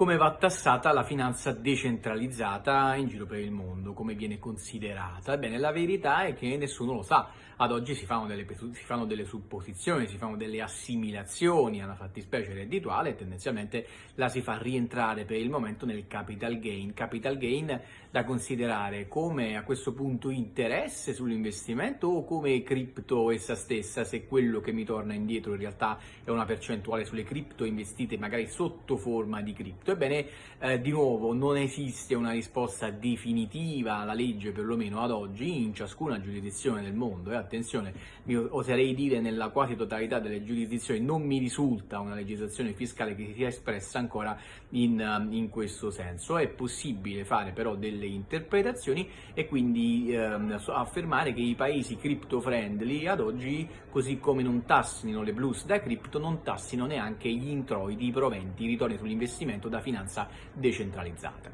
come va tassata la finanza decentralizzata in giro per il mondo, come viene considerata. Ebbene, la verità è che nessuno lo sa. Ad oggi si fanno delle, si fanno delle supposizioni, si fanno delle assimilazioni alla fattispecie reddituale e tendenzialmente la si fa rientrare per il momento nel capital gain. Capital gain da considerare come a questo punto interesse sull'investimento o come cripto essa stessa, se quello che mi torna indietro in realtà è una percentuale sulle cripto investite magari sotto forma di cripto tutto. Ebbene, eh, di nuovo, non esiste una risposta definitiva alla legge, perlomeno ad oggi, in ciascuna giurisdizione del mondo. E attenzione, mi oserei dire nella quasi totalità delle giurisdizioni non mi risulta una legislazione fiscale che si sia espressa ancora in, um, in questo senso. È possibile fare però delle interpretazioni e quindi ehm, affermare che i paesi crypto friendly ad oggi, così come non tassino le blues da cripto, non tassino neanche gli introiti, i proventi, i ritorni sull'investimento da finanza decentralizzata.